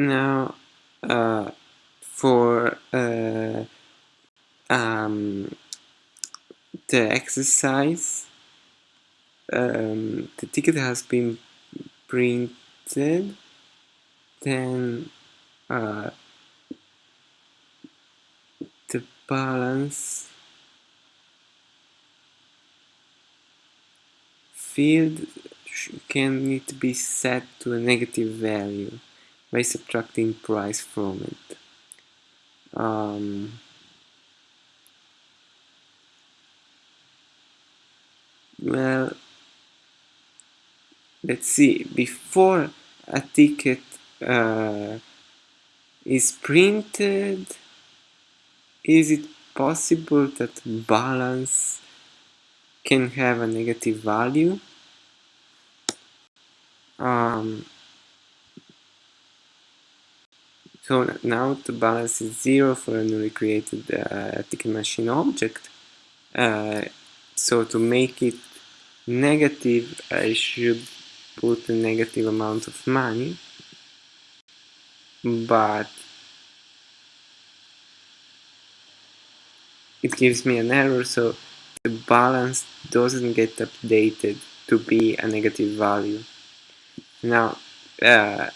Now, uh, for uh, um, the exercise, um, the ticket has been printed, then uh, the balance field can need to be set to a negative value by subtracting price from it. Um, well, let's see, before a ticket uh, is printed, is it possible that balance can have a negative value? Um, so now the balance is zero for a newly created uh, ticket machine object. Uh, so to make it negative, I should put a negative amount of money. But it gives me an error, so the balance doesn't get updated to be a negative value. Now, uh,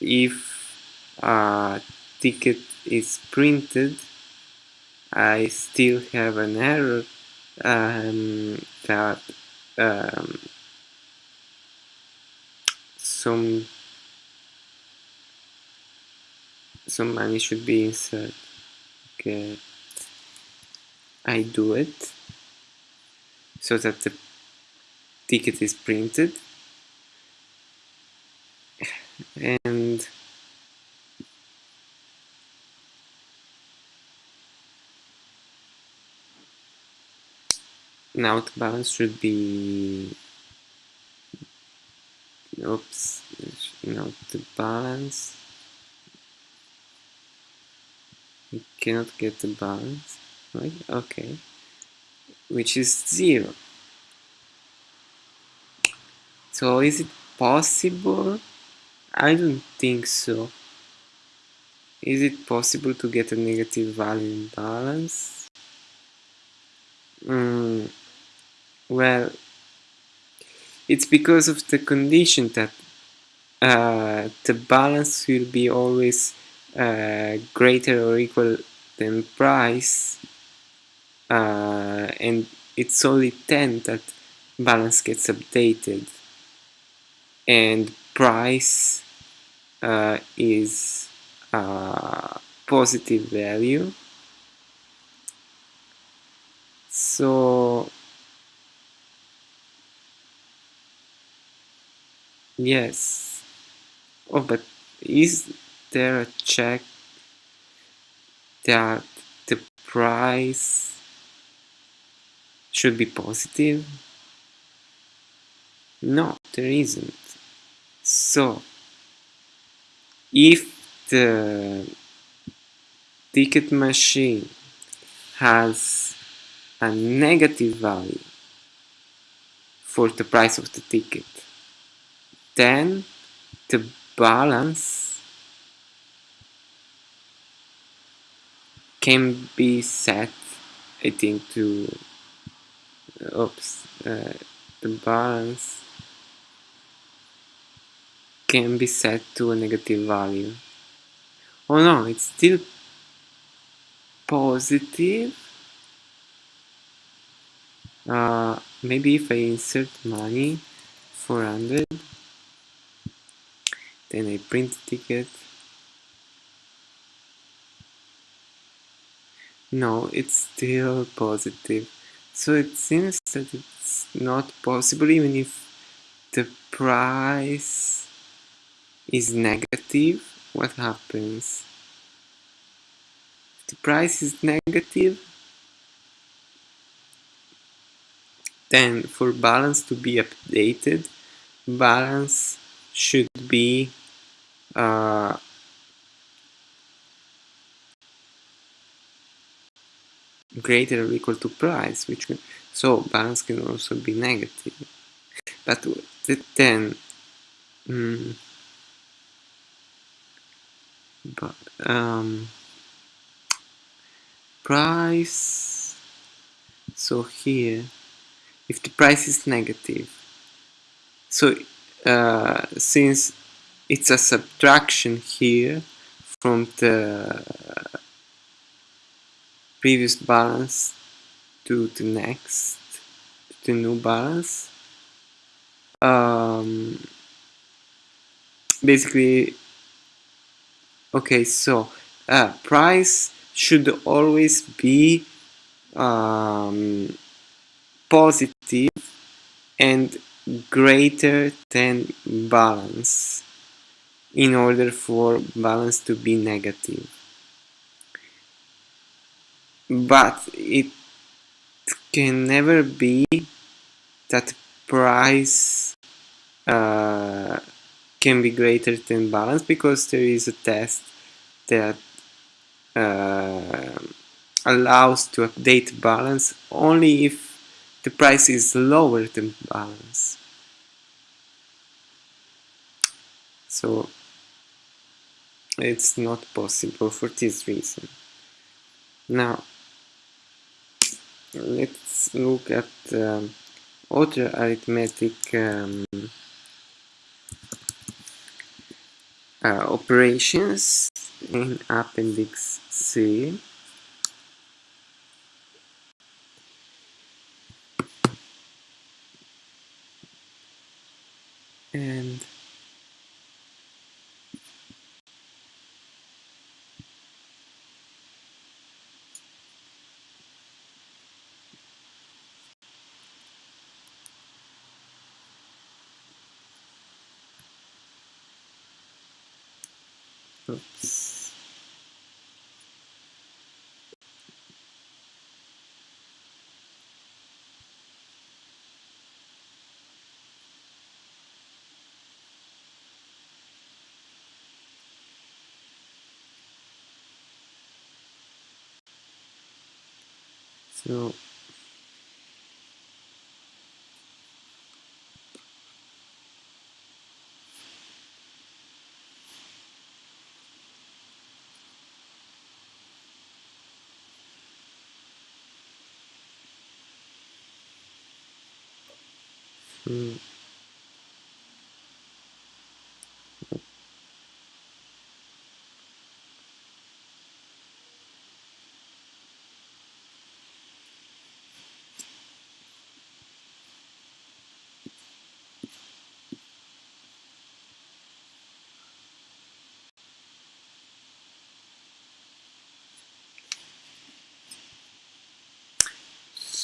if a ticket is printed, I still have an error um, that um, some some money should be inserted. Okay, I do it so that the ticket is printed and now the balance should be oops now the balance. We cannot get the balance right? Okay. Which is zero. So is it possible? I don't think so. Is it possible to get a negative value in balance? Mm, well it's because of the condition that uh, the balance will be always uh, greater or equal than price uh, and it's only 10 that balance gets updated. And price uh, is a positive value. So yes. Oh but is there a check that the price should be positive? No there isn't. So if the ticket machine has a negative value for the price of the ticket then the balance can be set I think to oops uh, the balance can be set to a negative value. Oh no it's still positive. Uh, maybe if I insert money 400 then I print ticket. No it's still positive. So it seems that it's not possible even if the price is negative what happens? If the price is negative then for balance to be updated balance should be uh, greater or equal to price which so balance can also be negative. But then mm, but um, price so here if the price is negative so uh, since it's a subtraction here from the previous balance to the next to the new balance. Um, basically okay so uh, price should always be um, positive and greater than balance in order for balance to be negative but it can never be that price uh, can be greater than balance because there is a test that uh, allows to update balance only if the price is lower than balance. So it's not possible for this reason. Now let's look at um, other arithmetic um, uh, operations in appendix C. And oops. So So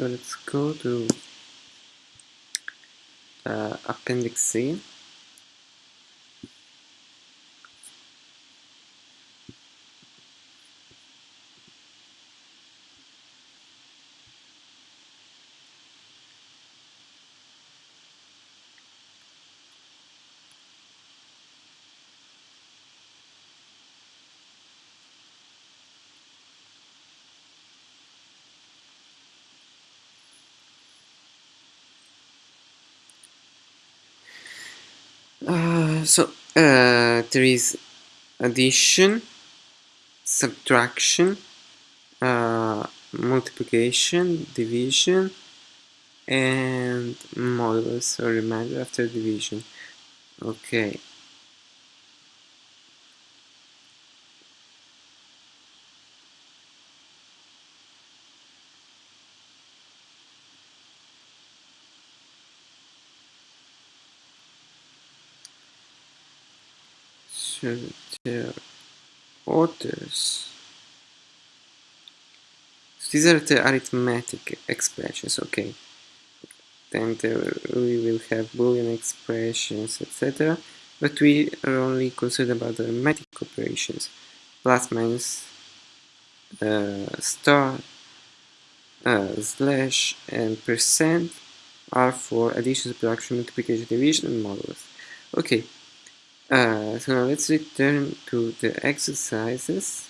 let's go to appendix C. Uh, so uh, there is addition, subtraction, uh, multiplication, division, and modulus or remainder after division. Okay. Are others. So these are the arithmetic expressions, okay. Then we will have boolean expressions, etc. But we are only concerned about the arithmetic operations. Plus, minus, uh, star, uh, slash, and percent are for addition, subtraction, multiplication, division, and modulus. Okay, uh, so now let's return to the exercises.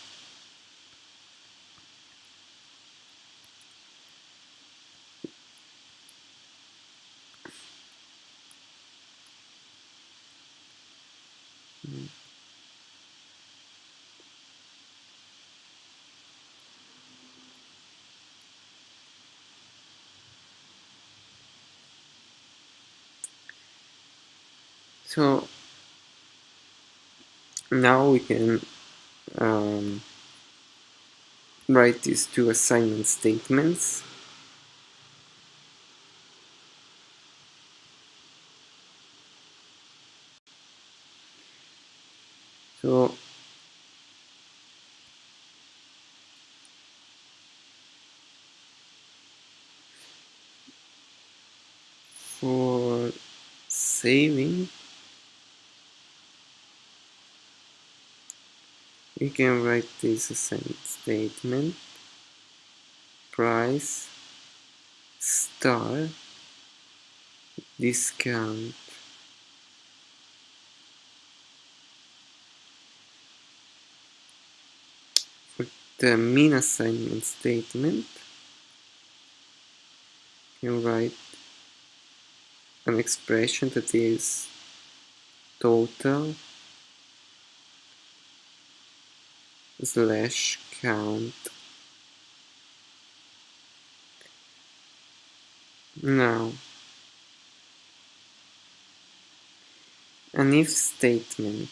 So now we can um, write these two assignment statements. So for saving we can write this assignment statement. Price. Star. Discount. For the min assignment statement you write an expression that is total slash count. Now an if statement.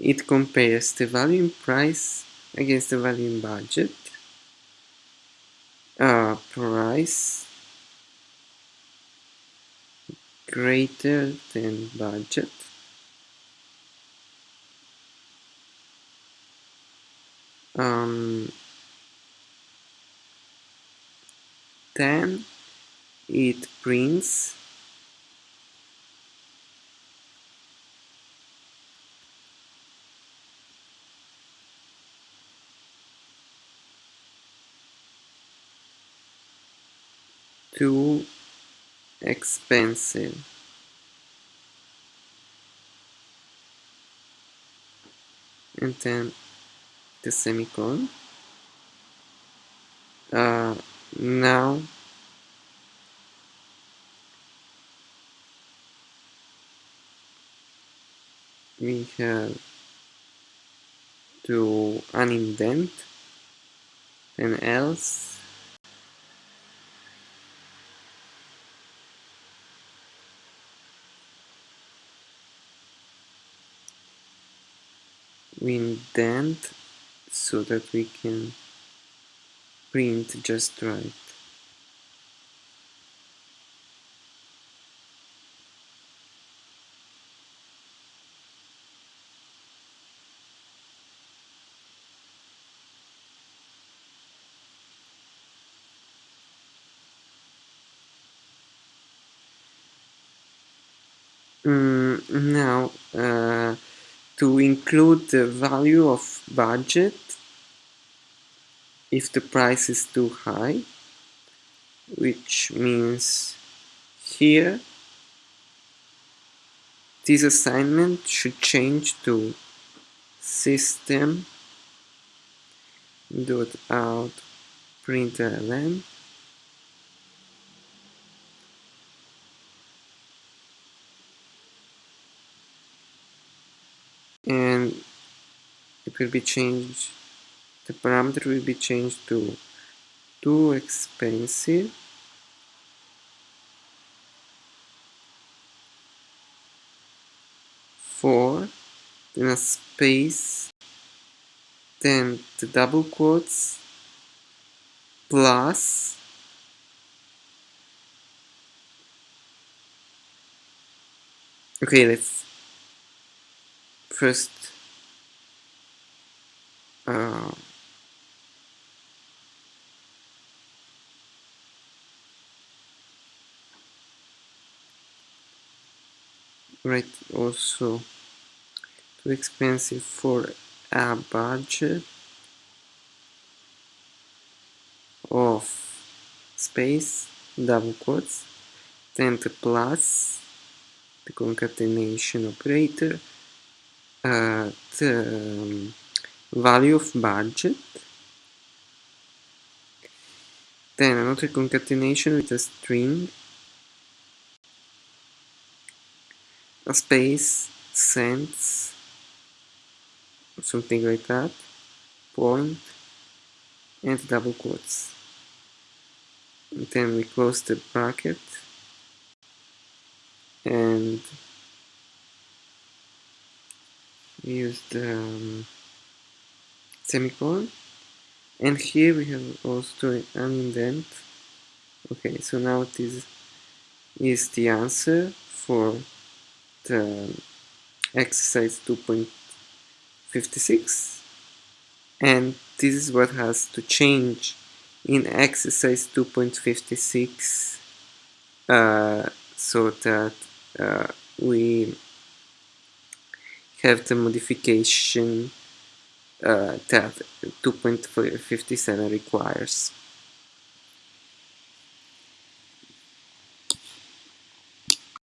It compares the value in price against the value in budget. Uh, price greater than budget? Um, then it prints too expensive. And then the semicolon uh, now we have to unindent and else we indent so that we can print just right. Mm, now, uh, to include the value of budget if the price is too high, which means here this assignment should change to system dot out println and it will be changed. The parameter will be changed to too expensive. For then a space. Then the double quotes. Plus. Okay let's first uh, write also too expensive for a budget of space double quotes then the plus the concatenation operator uh, um, value of budget. Then another concatenation with a string. A space cents something like that point and double quotes. Then we close the bracket. And use the um, semicolon and here we have also an indent. Okay so now this is the answer for the exercise 2.56 and this is what has to change in exercise 2.56 uh, so that uh, we have the modification Uh, that 2.57 requires.